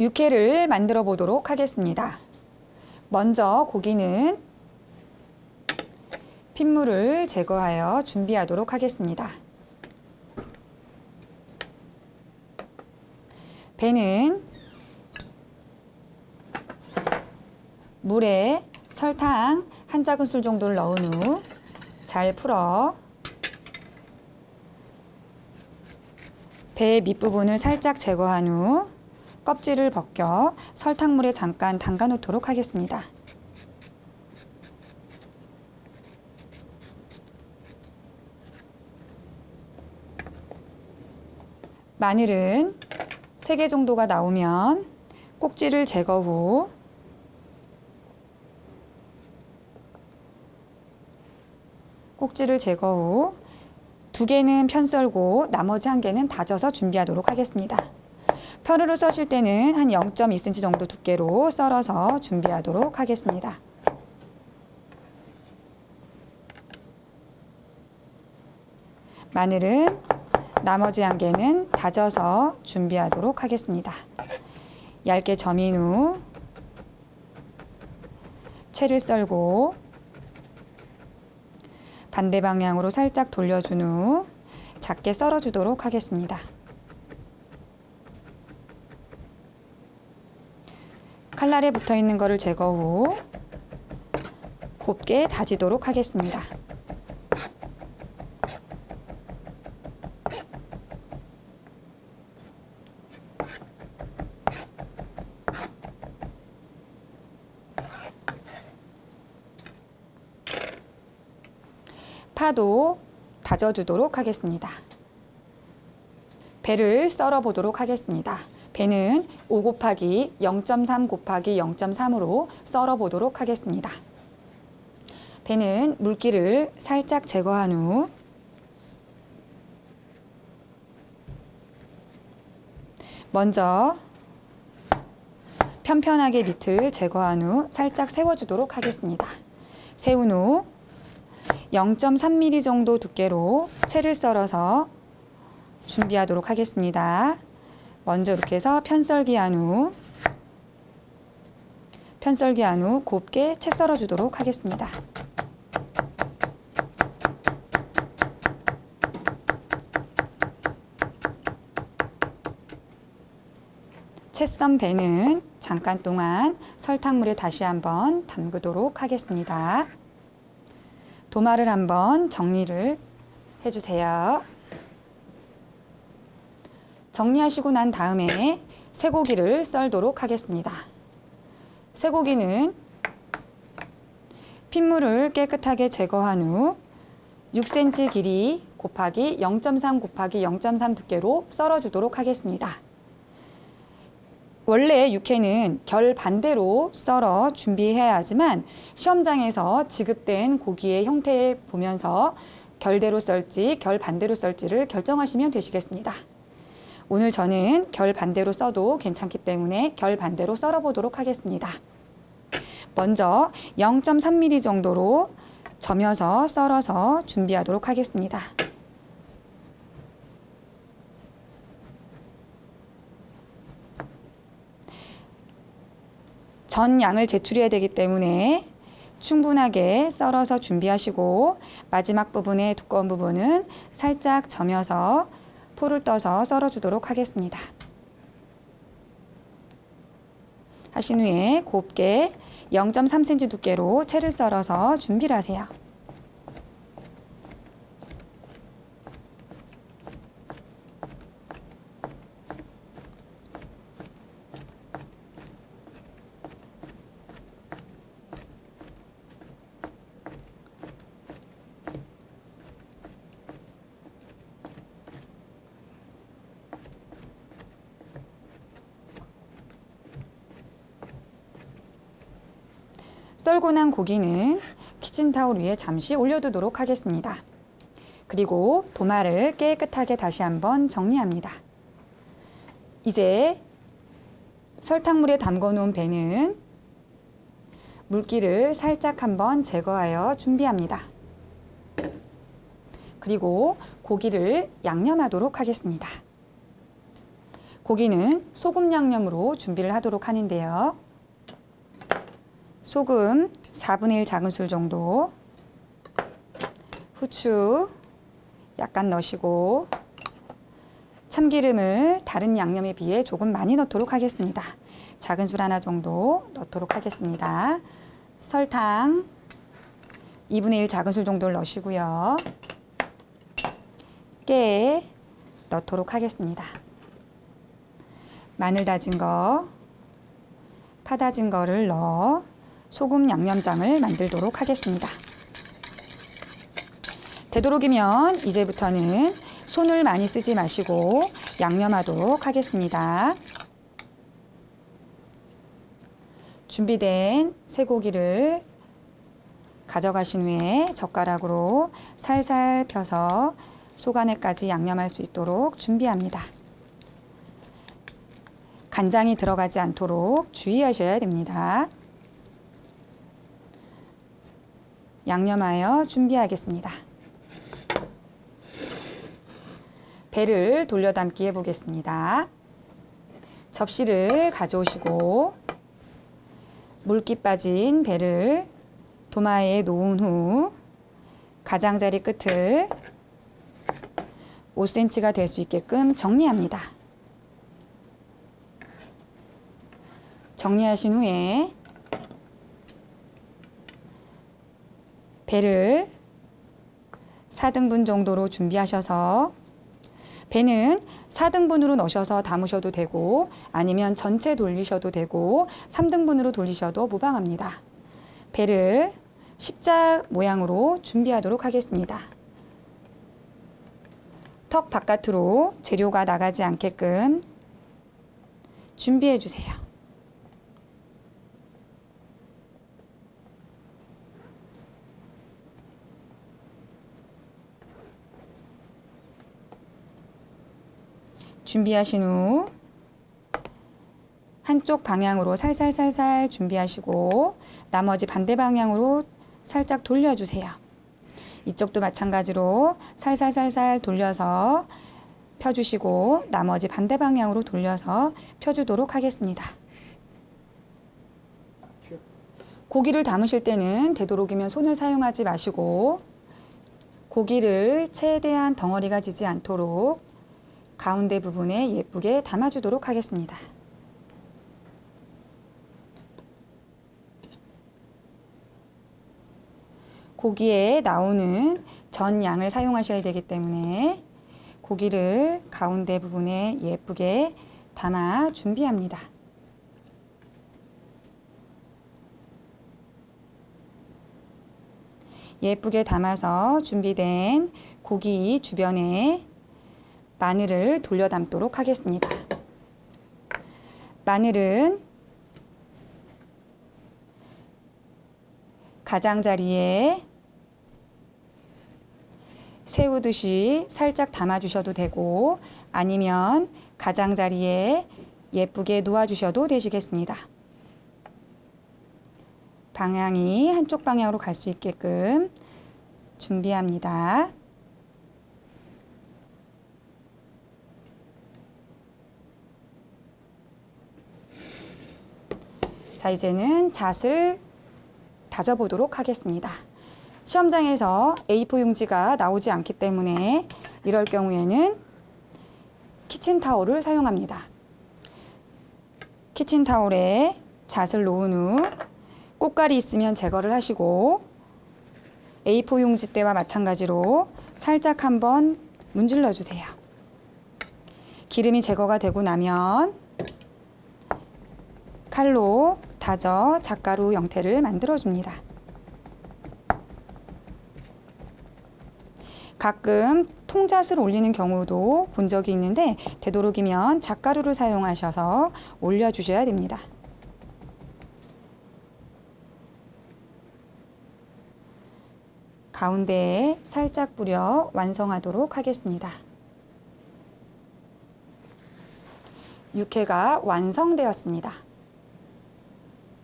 육회를 만들어 보도록 하겠습니다. 먼저 고기는 핏물을 제거하여 준비하도록 하겠습니다. 배는 물에 설탕 한 작은술 정도를 넣은 후 잘 풀어 배 밑부분을 살짝 제거한 후 껍질을 벗겨 설탕물에 잠깐 담가 놓도록 하겠습니다. 마늘은 3개 정도가 나오면 꼭지를 제거 후 꼭지를 제거 후두 개는 편 썰고 나머지 한 개는 다져서 준비하도록 하겠습니다. 편으로 써실 때는 한 0.2cm 정도 두께로 썰어서 준비하도록 하겠습니다. 마늘은 나머지 한 개는 다져서 준비하도록 하겠습니다. 얇게 점인 후 채를 썰고 반대 방향으로 살짝 돌려준 후 작게 썰어주도록 하겠습니다. 칼날에 붙어 있는 것을 제거 후 곱게 다지도록 하겠습니다. 파도 다져주도록 하겠습니다. 배를 썰어 보도록 하겠습니다. 배는 5 곱하기 0.3 곱하기 0.3으로 썰어 보도록 하겠습니다. 배는 물기를 살짝 제거한 후 먼저 편편하게 밑을 제거한 후 살짝 세워주도록 하겠습니다. 세운 후 0.3mm 정도 두께로 채를 썰어서 준비하도록 하겠습니다. 먼저 이렇게 해서 편썰기한 후 편썰기한 후 곱게 채 썰어 주도록 하겠습니다. 채썬 배는 잠깐 동안 설탕물에 다시 한번 담그도록 하겠습니다. 도마를 한번 정리를 해주세요. 정리하시고 난 다음에 쇠고기를 썰도록 하겠습니다. 쇠고기는 핏물을 깨끗하게 제거한 후 6cm 길이 곱하기 0.3 곱하기 0.3 두께로 썰어주도록 하겠습니다. 원래 육회는 결 반대로 썰어 준비해야 하지만 시험장에서 지급된 고기의 형태 보면서 결대로 썰지 결 반대로 썰지를 결정하시면 되시겠습니다. 오늘 저는 결 반대로 써도 괜찮기 때문에 결 반대로 썰어 보도록 하겠습니다. 먼저 0.3mm 정도로 점여서 썰어서 준비하도록 하겠습니다. 전 양을 제출해야 되기 때문에 충분하게 썰어서 준비하시고 마지막 부분의 두꺼운 부분은 살짝 점여서 포를 떠서 썰어주도록 하겠습니다. 하신 후에 곱게 0.3cm 두께로 채를 썰어서 준비를 하세요. 썰고 난 고기는 키친타올 위에 잠시 올려두도록 하겠습니다. 그리고 도마를 깨끗하게 다시 한번 정리합니다. 이제 설탕물에 담궈 놓은 배는 물기를 살짝 한번 제거하여 준비합니다. 그리고 고기를 양념하도록 하겠습니다. 고기는 소금 양념으로 준비를 하도록 하는데요. 소금 4분의 1 작은술 정도, 후추 약간 넣으시고 참기름을 다른 양념에 비해 조금 많이 넣도록 하겠습니다. 작은 술 하나 정도 넣도록 하겠습니다. 설탕 2분의 1 작은 술 정도를 넣으시고요. 깨 넣도록 하겠습니다. 마늘 다진 거, 파 다진 거를 넣어 소금 양념장을 만들도록 하겠습니다. 되도록이면 이제부터는 손을 많이 쓰지 마시고 양념하도록 하겠습니다. 준비된 쇠고기를 가져가신 후에 젓가락으로 살살 펴서 속안에까지 양념할 수 있도록 준비합니다. 간장이 들어가지 않도록 주의하셔야 됩니다. 양념하여 준비하겠습니다. 배를 돌려 담기 해보겠습니다. 접시를 가져오시고 물기 빠진 배를 도마에 놓은 후 가장자리 끝을 5cm가 될 수 있게끔 정리합니다. 정리하신 후에 배를 4등분 정도로 준비하셔서 배는 4등분으로 넣으셔서 담으셔도 되고 아니면 전체 돌리셔도 되고 3등분으로 돌리셔도 무방합니다. 배를 십자 모양으로 준비하도록 하겠습니다. 턱 바깥으로 재료가 나가지 않게끔 준비해 주세요. 준비하신 후 한쪽 방향으로 살살살살 준비하시고 나머지 반대 방향으로 살짝 돌려주세요. 이쪽도 마찬가지로 살살살살 돌려서 펴주시고 나머지 반대 방향으로 돌려서 펴주도록 하겠습니다. 고기를 담으실 때는 되도록이면 손을 사용하지 마시고 고기를 최대한 덩어리가 지지 않도록 가운데 부분에 예쁘게 담아주도록 하겠습니다. 고기에 나오는 전 양을 사용하셔야 되기 때문에 고기를 가운데 부분에 예쁘게 담아 준비합니다. 예쁘게 담아서 준비된 고기 주변에 마늘을 돌려 담도록 하겠습니다. 마늘은 가장자리에 세우듯이 살짝 담아주셔도 되고 아니면 가장자리에 예쁘게 놓아주셔도 되시겠습니다. 방향이 한쪽 방향으로 갈 수 있게끔 준비합니다. 자, 이제는 잣을 다져보도록 하겠습니다. 시험장에서 A4 용지가 나오지 않기 때문에 이럴 경우에는 키친타올을 사용합니다. 키친타올에 잣을 놓은 후 꽃갈이 있으면 제거를 하시고 A4 용지 때와 마찬가지로 살짝 한번 문질러 주세요. 기름이 제거가 되고 나면 칼로 다져 잣가루 형태를 만들어 줍니다. 가끔 통잣을 올리는 경우도 본 적이 있는데 되도록이면 잣가루를 사용하셔서 올려주셔야 됩니다. 가운데에 살짝 뿌려 완성하도록 하겠습니다. 육회가 완성되었습니다.